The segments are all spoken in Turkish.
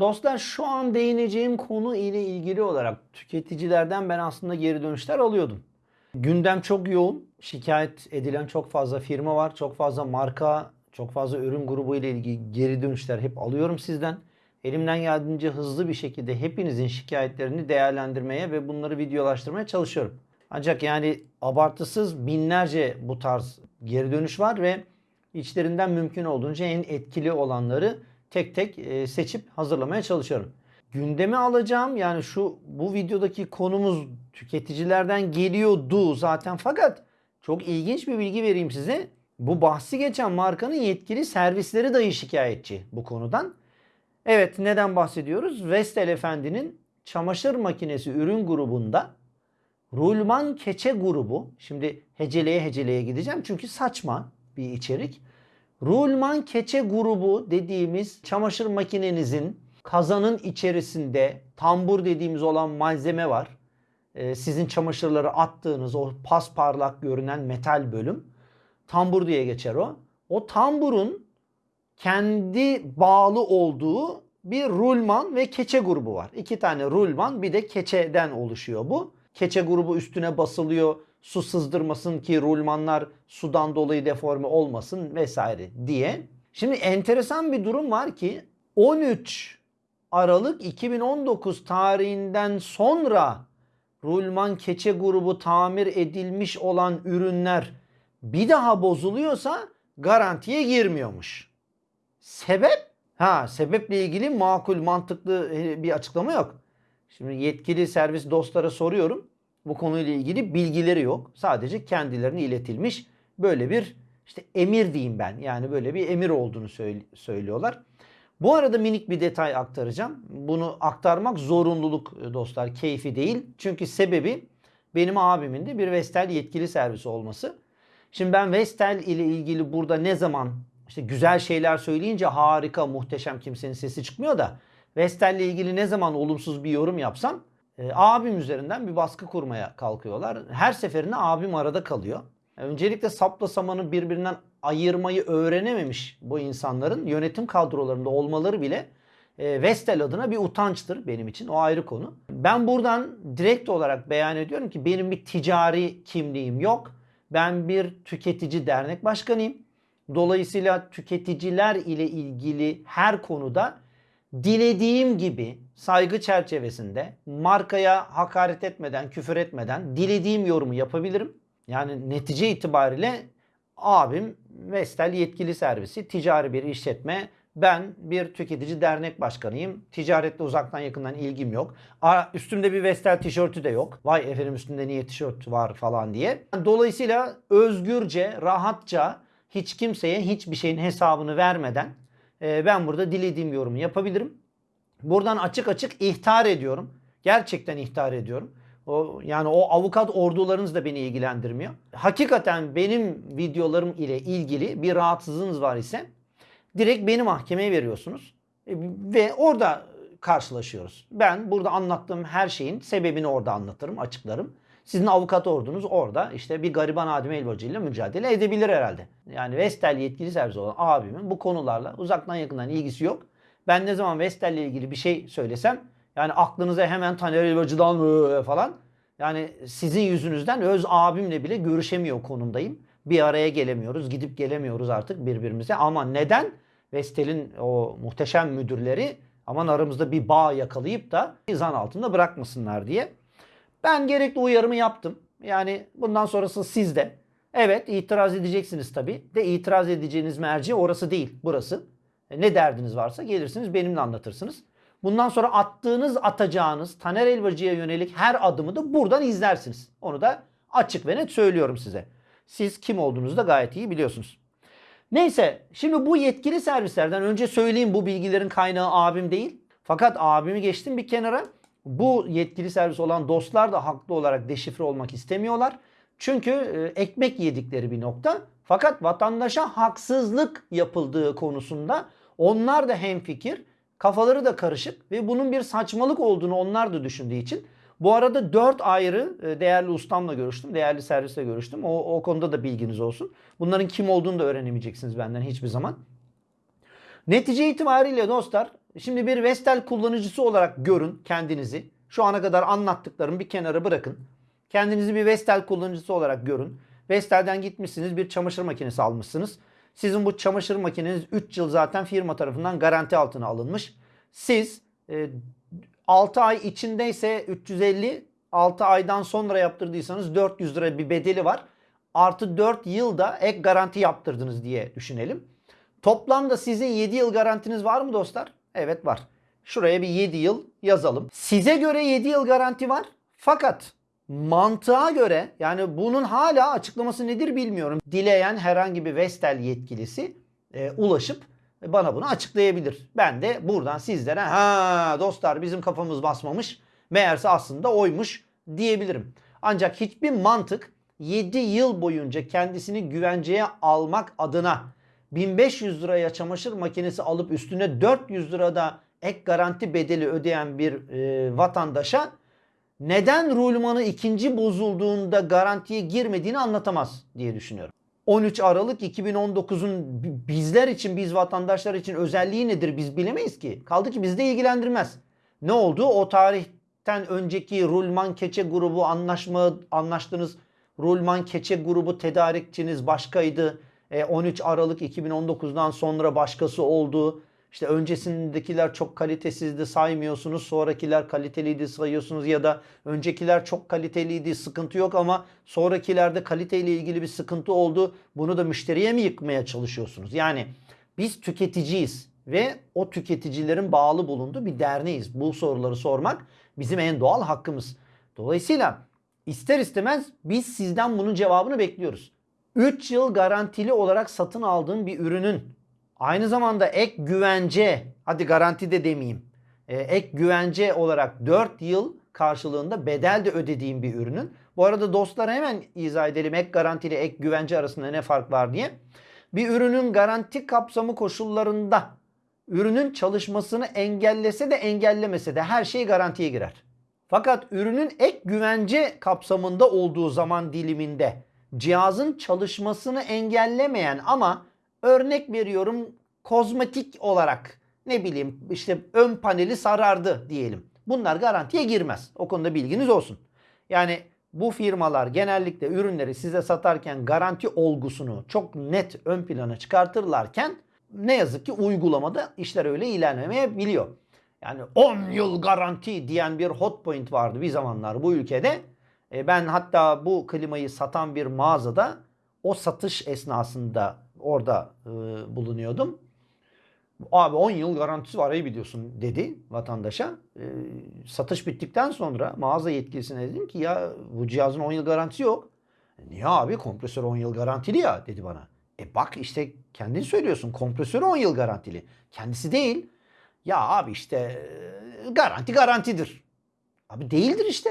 Dostlar şu an değineceğim konu ile ilgili olarak tüketicilerden ben aslında geri dönüşler alıyordum. Gündem çok yoğun. Şikayet edilen çok fazla firma var. Çok fazla marka, çok fazla ürün grubu ile ilgili geri dönüşler hep alıyorum sizden. Elimden geldiğince hızlı bir şekilde hepinizin şikayetlerini değerlendirmeye ve bunları videolaştırmaya çalışıyorum. Ancak yani abartısız binlerce bu tarz geri dönüş var ve içlerinden mümkün olduğunca en etkili olanları tek tek e, seçip hazırlamaya çalışıyorum. Gündeme alacağım yani şu bu videodaki konumuz tüketicilerden geliyordu zaten fakat çok ilginç bir bilgi vereyim size. Bu bahsi geçen markanın yetkili servisleri dahi şikayetçi bu konudan. Evet neden bahsediyoruz? Vestel Efendi'nin çamaşır makinesi ürün grubunda Rulman keçe grubu. Şimdi heceleye heceleye gideceğim çünkü saçma bir içerik. Rulman keçe grubu dediğimiz çamaşır makinenizin kazanın içerisinde tambur dediğimiz olan malzeme var. Ee, sizin çamaşırları attığınız o pasparlak görünen metal bölüm. Tambur diye geçer o. O tamburun kendi bağlı olduğu bir rulman ve keçe grubu var. İki tane rulman bir de keçeden oluşuyor bu. Keçe grubu üstüne basılıyor su sızdırmasın ki rulmanlar sudan dolayı deforme olmasın vesaire diye. Şimdi enteresan bir durum var ki 13 Aralık 2019 tarihinden sonra rulman keçe grubu tamir edilmiş olan ürünler bir daha bozuluyorsa garantiye girmiyormuş. Sebep? Ha sebeple ilgili makul mantıklı e, bir açıklama yok. Şimdi yetkili servis dostlara soruyorum. Bu konuyla ilgili bilgileri yok. Sadece kendilerine iletilmiş böyle bir işte emir diyeyim ben. Yani böyle bir emir olduğunu söylüyorlar. Bu arada minik bir detay aktaracağım. Bunu aktarmak zorunluluk e, dostlar, keyfi değil. Çünkü sebebi benim abimin de bir Vestel yetkili servisi olması. Şimdi ben Vestel ile ilgili burada ne zaman işte güzel şeyler söyleyince harika, muhteşem kimsenin sesi çıkmıyor da Vestel ile ilgili ne zaman olumsuz bir yorum yapsam e, abim üzerinden bir baskı kurmaya kalkıyorlar. Her seferinde abim arada kalıyor. Öncelikle sapla samanı birbirinden ayırmayı öğrenememiş bu insanların yönetim kadrolarında olmaları bile e, Vestel adına bir utançtır benim için. O ayrı konu. Ben buradan direkt olarak beyan ediyorum ki benim bir ticari kimliğim yok. Ben bir tüketici dernek başkanıyım. Dolayısıyla tüketiciler ile ilgili her konuda dilediğim gibi saygı çerçevesinde markaya hakaret etmeden, küfür etmeden dilediğim yorumu yapabilirim. Yani netice itibariyle abim Vestel yetkili servisi, ticari bir işletme. Ben bir tüketici dernek başkanıyım. Ticaretle uzaktan yakından ilgim yok. Aa, üstümde bir Vestel tişörtü de yok. Vay efendim üstünde niye tişört var falan diye. Dolayısıyla özgürce, rahatça hiç kimseye hiçbir şeyin hesabını vermeden e, ben burada dilediğim yorumu yapabilirim. Buradan açık açık ihtar ediyorum. Gerçekten ihtar ediyorum. O, yani o avukat ordularınız da beni ilgilendirmiyor. Hakikaten benim videolarım ile ilgili bir rahatsızlığınız var ise direkt beni mahkemeye veriyorsunuz. E, ve orada karşılaşıyoruz. Ben burada anlattığım her şeyin sebebini orada anlatırım, açıklarım. Sizin avukat ordunuz orada işte bir gariban Adem Elbacı ile mücadele edebilir herhalde. Yani Vestel yetkili servis olan abimin bu konularla uzaktan yakından ilgisi yok. Ben ne zaman Vestel ile ilgili bir şey söylesem yani aklınıza hemen Taner Elbacı'dan falan yani sizin yüzünüzden öz abimle bile görüşemiyor konumdayım. Bir araya gelemiyoruz, gidip gelemiyoruz artık birbirimize. Ama neden? Vestel'in o muhteşem müdürleri aman aramızda bir bağ yakalayıp da zan altında bırakmasınlar diye. Ben gerekli uyarımı yaptım. Yani bundan sonrası sizde. Evet itiraz edeceksiniz tabii. De itiraz edeceğiniz merci orası değil burası. E, ne derdiniz varsa gelirsiniz benimle anlatırsınız. Bundan sonra attığınız atacağınız Taner Elbacı'ya yönelik her adımı da buradan izlersiniz. Onu da açık ve net söylüyorum size. Siz kim olduğunuzu da gayet iyi biliyorsunuz. Neyse şimdi bu yetkili servislerden önce söyleyeyim bu bilgilerin kaynağı abim değil. Fakat abimi geçtim bir kenara. Bu yetkili servis olan dostlar da haklı olarak deşifre olmak istemiyorlar. Çünkü e, ekmek yedikleri bir nokta. Fakat vatandaşa haksızlık yapıldığı konusunda onlar da hemfikir. Kafaları da karışık ve bunun bir saçmalık olduğunu onlar da düşündüğü için bu arada 4 ayrı e, değerli ustamla görüştüm. Değerli servisle görüştüm. O, o konuda da bilginiz olsun. Bunların kim olduğunu da öğrenemeyeceksiniz benden hiçbir zaman. Netice itibariyle dostlar Şimdi bir Vestel kullanıcısı olarak görün kendinizi. Şu ana kadar anlattıklarımı bir kenara bırakın. Kendinizi bir Vestel kullanıcısı olarak görün. Vestel'den gitmişsiniz bir çamaşır makinesi almışsınız. Sizin bu çamaşır makineniz 3 yıl zaten firma tarafından garanti altına alınmış. Siz e, 6 ay içindeyse 350, 6 aydan sonra yaptırdıysanız 400 lira bir bedeli var. Artı 4 yılda ek garanti yaptırdınız diye düşünelim. Toplamda sizin 7 yıl garantiniz var mı dostlar? Evet var. Şuraya bir 7 yıl yazalım. Size göre 7 yıl garanti var. Fakat mantığa göre yani bunun hala açıklaması nedir bilmiyorum. Dileyen herhangi bir Vestel yetkilisi e, ulaşıp bana bunu açıklayabilir. Ben de buradan sizlere ha dostlar bizim kafamız basmamış meğerse aslında oymuş diyebilirim. Ancak hiçbir mantık 7 yıl boyunca kendisini güvenceye almak adına 1500 liraya çamaşır makinesi alıp üstüne 400 lirada ek garanti bedeli ödeyen bir e, vatandaşa neden rulmanı ikinci bozulduğunda garantiye girmediğini anlatamaz diye düşünüyorum. 13 Aralık 2019'un bizler için, biz vatandaşlar için özelliği nedir biz bilemeyiz ki. Kaldı ki bizde ilgilendirmez. Ne oldu? O tarihten önceki Rulman Keçe grubu anlaşma anlaştınız. Rulman Keçe grubu tedarikçiniz başkaydı. 13 E, Aralık 2019'dan sonra başkası oldu. İşte öncesindekiler çok kalitesizdi saymıyorsunuz. Sonrakiler kaliteliydi sayıyorsunuz ya da öncekiler çok kaliteliydi sıkıntı yok ama sonrakilerde kaliteyle ilgili bir sıkıntı oldu. Bunu da müşteriye mi yıkmaya çalışıyorsunuz? Yani biz tüketiciyiz ve o tüketicilerin bağlı bulunduğu bir derneğiz. Bu soruları sormak bizim en doğal hakkımız. Dolayısıyla ister istemez biz sizden bunun cevabını bekliyoruz. 3 yıl garantili olarak satın aldığın bir ürünün aynı zamanda ek güvence, hadi garanti de demeyeyim, e, ek güvence olarak 4 yıl karşılığında bedel de ödediğim bir ürünün. Bu arada dostlara hemen izah edelim ek garanti ile ek güvence arasında ne fark var diye. Bir ürünün garanti kapsamı koşullarında ürünün çalışmasını engellese de engellemese de her şey garantiye girer. Fakat ürünün ek güvence kapsamında olduğu zaman diliminde cihazın çalışmasını engellemeyen ama örnek veriyorum kozmetik olarak ne bileyim işte ön paneli sarardı diyelim. Bunlar garantiye girmez. O konuda bilginiz olsun. Yani bu firmalar genellikle ürünleri size satarken garanti olgusunu çok net ön plana çıkartırlarken ne yazık ki uygulamada işler öyle ilerlemeyebiliyor. Yani 10 yıl garanti diyen bir hot point vardı bir zamanlar bu ülkede. E, ben hatta bu klimayı satan bir mağazada o satış esnasında orada e, bulunuyordum. Abi 10 yıl garantisi var iyi biliyorsun dedi vatandaşa. E, satış bittikten sonra mağaza yetkilisine dedim ki ya bu cihazın 10 yıl garantisi yok. "E, Niye abi kompresör 10 yıl garantili ya dedi bana. E bak işte kendin söylüyorsun kompresör 10 yıl garantili. Kendisi değil. Ya abi işte e, garanti garantidir. Abi değildir işte.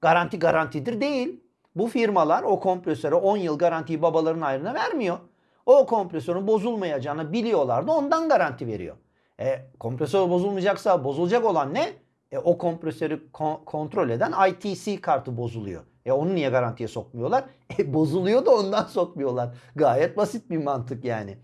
Garanti garantidir değil. Bu firmalar o kompresöre 10 yıl garantiyi babaların ayrına vermiyor. O kompresörün bozulmayacağını biliyorlar da ondan garanti veriyor. E, kompresör bozulmayacaksa bozulacak olan ne? E, o kompresörü kon- kontrol eden ITC kartı bozuluyor. E onu niye garantiye sokmuyorlar? E bozuluyor da ondan sokmuyorlar. Gayet basit bir mantık yani.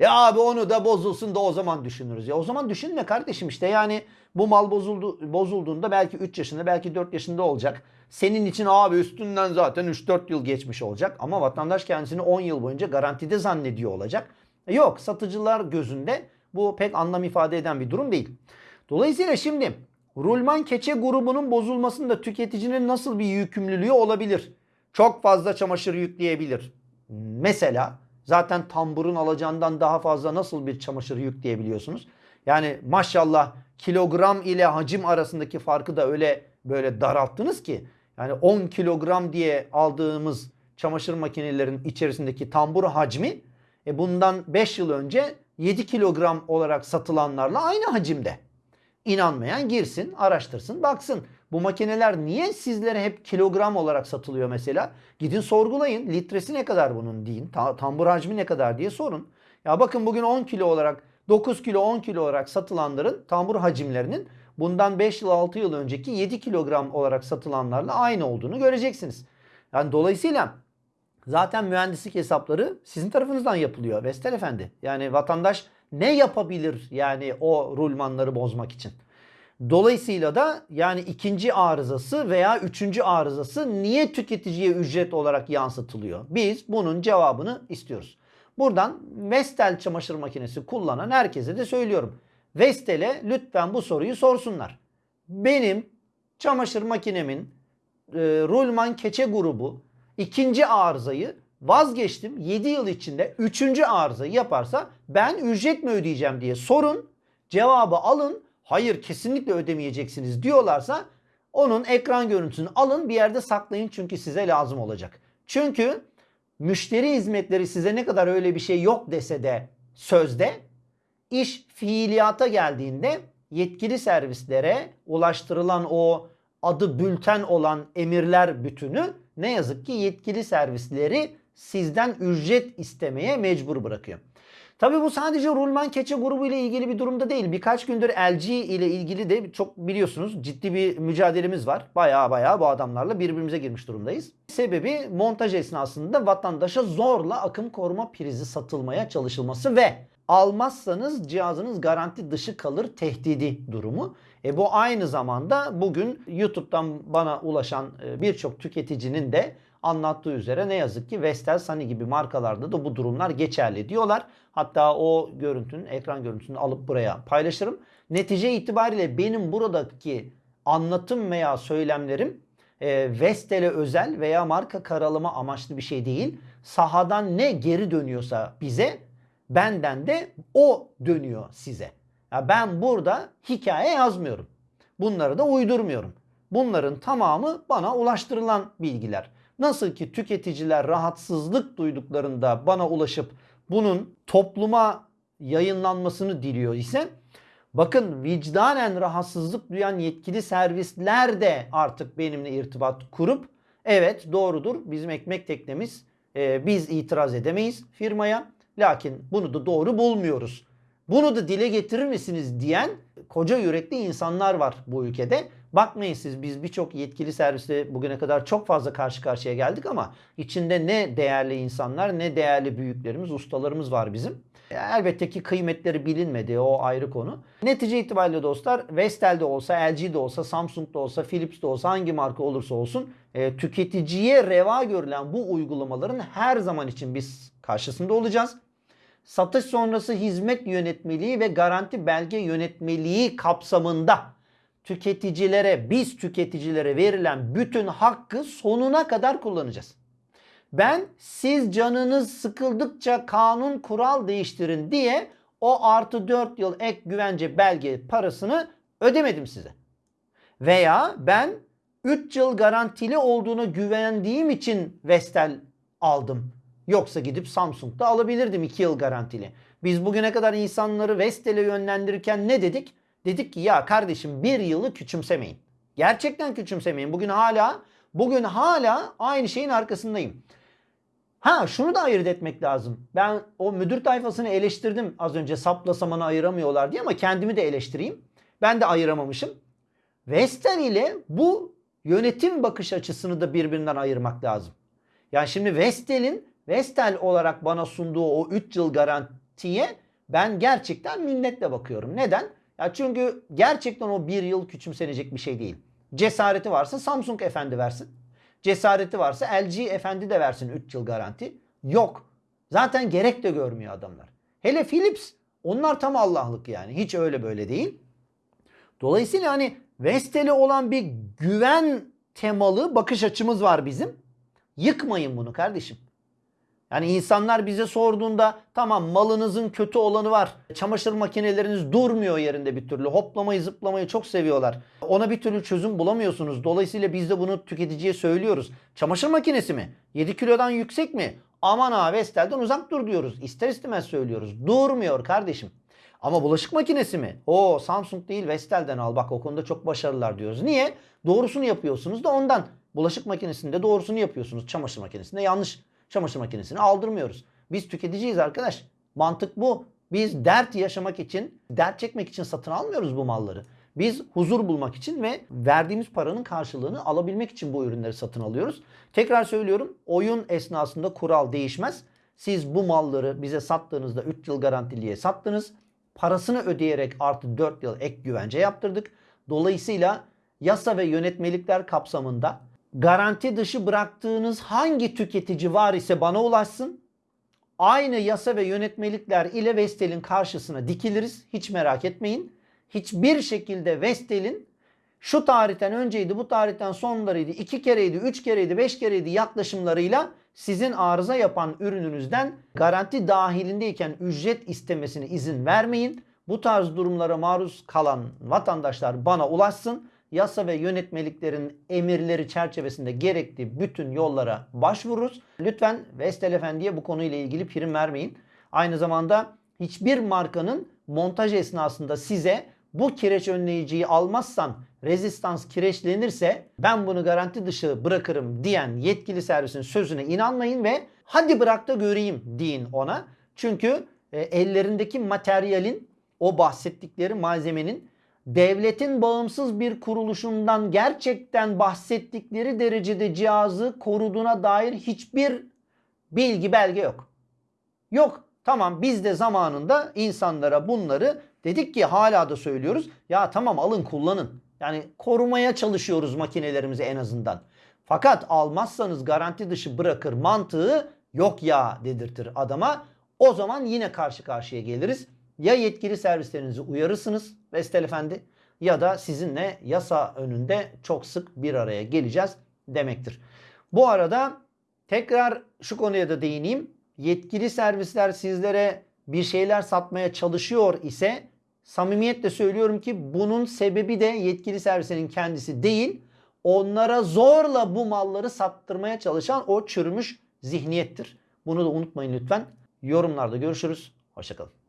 E abi onu da bozulsun da o zaman düşünürüz. Ya o zaman düşünme kardeşim işte yani bu mal bozuldu, bozulduğunda belki 3 yaşında belki 4 yaşında olacak. Senin için abi üstünden zaten 3-4 yıl geçmiş olacak. Ama vatandaş kendisini 10 yıl boyunca garantide zannediyor olacak. E yok satıcılar gözünde bu pek anlam ifade eden bir durum değil. Dolayısıyla şimdi Rulman keçe grubunun bozulmasında tüketicinin nasıl bir yükümlülüğü olabilir? Çok fazla çamaşır yükleyebilir. Mesela zaten tamburun alacağından daha fazla nasıl bir çamaşır yükleyebiliyorsunuz? Yani maşallah kilogram ile hacim arasındaki farkı da öyle böyle daralttınız ki. Yani 10 kilogram diye aldığımız çamaşır makinelerin içerisindeki tambur hacmi e bundan 5 yıl önce 7 kilogram olarak satılanlarla aynı hacimde. İnanmayan girsin, araştırsın, baksın. Bu makineler niye sizlere hep kilogram olarak satılıyor mesela? Gidin sorgulayın. Litresi ne kadar bunun deyin. Ta- tambur hacmi ne kadar diye sorun. Ya bakın bugün 10 kilo olarak 9 kilo 10 kilo olarak satılanların tambur hacimlerinin bundan 5 yıl 6 yıl önceki 7 kilogram olarak satılanlarla aynı olduğunu göreceksiniz. Yani dolayısıyla zaten mühendislik hesapları sizin tarafınızdan yapılıyor Vestel Efendi. Yani vatandaş ne yapabilir yani o rulmanları bozmak için? Dolayısıyla da yani ikinci arızası veya üçüncü arızası niye tüketiciye ücret olarak yansıtılıyor? Biz bunun cevabını istiyoruz. Buradan Vestel çamaşır makinesi kullanan herkese de söylüyorum. Vestel'e lütfen bu soruyu sorsunlar. Benim çamaşır makinemin e, Rulman keçe grubu ikinci arızayı vazgeçtim. 7 yıl içinde üçüncü arızayı yaparsa ben ücret mi ödeyeceğim diye sorun. Cevabı alın. Hayır kesinlikle ödemeyeceksiniz diyorlarsa onun ekran görüntüsünü alın bir yerde saklayın çünkü size lazım olacak. Çünkü müşteri hizmetleri size ne kadar öyle bir şey yok dese de sözde iş fiiliyata geldiğinde yetkili servislere ulaştırılan o adı bülten olan emirler bütünü ne yazık ki yetkili servisleri sizden ücret istemeye mecbur bırakıyor. Tabi bu sadece Rulman keçe grubu ile ilgili bir durumda değil. Birkaç gündür LG ile ilgili de çok biliyorsunuz ciddi bir mücadelemiz var. Baya baya bu adamlarla birbirimize girmiş durumdayız. Sebebi montaj esnasında vatandaşa zorla akım koruma prizi satılmaya çalışılması ve almazsanız cihazınız garanti dışı kalır tehdidi durumu. E bu aynı zamanda bugün YouTube'dan bana ulaşan e, birçok tüketicinin de anlattığı üzere ne yazık ki Vestel, Sony gibi markalarda da bu durumlar geçerli diyorlar. Hatta o görüntünün, ekran görüntüsünü alıp buraya paylaşırım. Netice itibariyle benim buradaki anlatım veya söylemlerim e, Vestel'e özel veya marka karalama amaçlı bir şey değil. Sahadan ne geri dönüyorsa bize benden de o dönüyor size. Ya ben burada hikaye yazmıyorum. Bunları da uydurmuyorum. Bunların tamamı bana ulaştırılan bilgiler. Nasıl ki tüketiciler rahatsızlık duyduklarında bana ulaşıp bunun topluma yayınlanmasını diliyor ise bakın vicdanen rahatsızlık duyan yetkili servisler de artık benimle irtibat kurup evet doğrudur bizim ekmek teknemiz e, biz itiraz edemeyiz firmaya lakin bunu da doğru bulmuyoruz. Bunu da dile getirir misiniz diyen koca yürekli insanlar var bu ülkede. Bakmayın siz biz birçok yetkili servisle bugüne kadar çok fazla karşı karşıya geldik ama içinde ne değerli insanlar ne değerli büyüklerimiz, ustalarımız var bizim. Elbette ki kıymetleri bilinmedi o ayrı konu. Netice itibariyle dostlar Vestel'de olsa, LG'de olsa, Samsung'da olsa, Philips'te olsa hangi marka olursa olsun e, tüketiciye reva görülen bu uygulamaların her zaman için biz karşısında olacağız satış sonrası hizmet yönetmeliği ve garanti belge yönetmeliği kapsamında tüketicilere, biz tüketicilere verilen bütün hakkı sonuna kadar kullanacağız. Ben siz canınız sıkıldıkça kanun kural değiştirin diye o artı 4 yıl ek güvence belge parasını ödemedim size. Veya ben 3 yıl garantili olduğunu güvendiğim için Vestel aldım. Yoksa gidip Samsung'da alabilirdim 2 yıl garantili. Biz bugüne kadar insanları Vestel'e yönlendirirken ne dedik? Dedik ki ya kardeşim bir yılı küçümsemeyin. Gerçekten küçümsemeyin. Bugün hala bugün hala aynı şeyin arkasındayım. Ha şunu da ayırt etmek lazım. Ben o müdür tayfasını eleştirdim az önce sapla samanı ayıramıyorlar diye ama kendimi de eleştireyim. Ben de ayıramamışım. Vestel ile bu yönetim bakış açısını da birbirinden ayırmak lazım. Yani şimdi Vestel'in Vestel olarak bana sunduğu o 3 yıl garantiye ben gerçekten minnetle bakıyorum. Neden? Ya çünkü gerçekten o 1 yıl küçümsenecek bir şey değil. Cesareti varsa Samsung efendi versin. Cesareti varsa LG efendi de versin 3 yıl garanti. Yok. Zaten gerek de görmüyor adamlar. Hele Philips onlar tam Allah'lık yani. Hiç öyle böyle değil. Dolayısıyla hani Vestel'e olan bir güven temalı bakış açımız var bizim. Yıkmayın bunu kardeşim. Yani insanlar bize sorduğunda tamam malınızın kötü olanı var. Çamaşır makineleriniz durmuyor yerinde bir türlü. Hoplamayı zıplamayı çok seviyorlar. Ona bir türlü çözüm bulamıyorsunuz. Dolayısıyla biz de bunu tüketiciye söylüyoruz. Çamaşır makinesi mi? 7 kilodan yüksek mi? Aman ha Vestel'den uzak dur diyoruz. İster istemez söylüyoruz. Durmuyor kardeşim. Ama bulaşık makinesi mi? O Samsung değil Vestel'den al. Bak o konuda çok başarılılar diyoruz. Niye? Doğrusunu yapıyorsunuz da ondan. Bulaşık makinesinde doğrusunu yapıyorsunuz. Çamaşır makinesinde yanlış çamaşır makinesini aldırmıyoruz. Biz tüketiciyiz arkadaş. Mantık bu. Biz dert yaşamak için, dert çekmek için satın almıyoruz bu malları. Biz huzur bulmak için ve verdiğimiz paranın karşılığını alabilmek için bu ürünleri satın alıyoruz. Tekrar söylüyorum oyun esnasında kural değişmez. Siz bu malları bize sattığınızda 3 yıl garantiliye sattınız. Parasını ödeyerek artı 4 yıl ek güvence yaptırdık. Dolayısıyla yasa ve yönetmelikler kapsamında garanti dışı bıraktığınız hangi tüketici var ise bana ulaşsın. Aynı yasa ve yönetmelikler ile Vestel'in karşısına dikiliriz. Hiç merak etmeyin. Hiçbir şekilde Vestel'in şu tarihten önceydi, bu tarihten sonlarıydı, iki kereydi, üç kereydi, beş kereydi yaklaşımlarıyla sizin arıza yapan ürününüzden garanti dahilindeyken ücret istemesine izin vermeyin. Bu tarz durumlara maruz kalan vatandaşlar bana ulaşsın. Yasa ve yönetmeliklerin emirleri çerçevesinde gerektiği bütün yollara başvururuz. Lütfen Vestel Efendi'ye bu konuyla ilgili prim vermeyin. Aynı zamanda hiçbir markanın montaj esnasında size bu kireç önleyiciyi almazsan rezistans kireçlenirse ben bunu garanti dışı bırakırım diyen yetkili servisin sözüne inanmayın ve hadi bırak da göreyim deyin ona. Çünkü e, ellerindeki materyalin o bahsettikleri malzemenin devletin bağımsız bir kuruluşundan gerçekten bahsettikleri derecede cihazı koruduğuna dair hiçbir bilgi belge yok. Yok. Tamam biz de zamanında insanlara bunları dedik ki hala da söylüyoruz. Ya tamam alın kullanın. Yani korumaya çalışıyoruz makinelerimizi en azından. Fakat almazsanız garanti dışı bırakır mantığı yok ya dedirtir adama. O zaman yine karşı karşıya geliriz. Ya yetkili servislerinizi uyarırsınız Vestel Efendi ya da sizinle yasa önünde çok sık bir araya geleceğiz demektir. Bu arada tekrar şu konuya da değineyim. Yetkili servisler sizlere bir şeyler satmaya çalışıyor ise samimiyetle söylüyorum ki bunun sebebi de yetkili servislerin kendisi değil. Onlara zorla bu malları sattırmaya çalışan o çürümüş zihniyettir. Bunu da unutmayın lütfen. Yorumlarda görüşürüz. Hoşçakalın.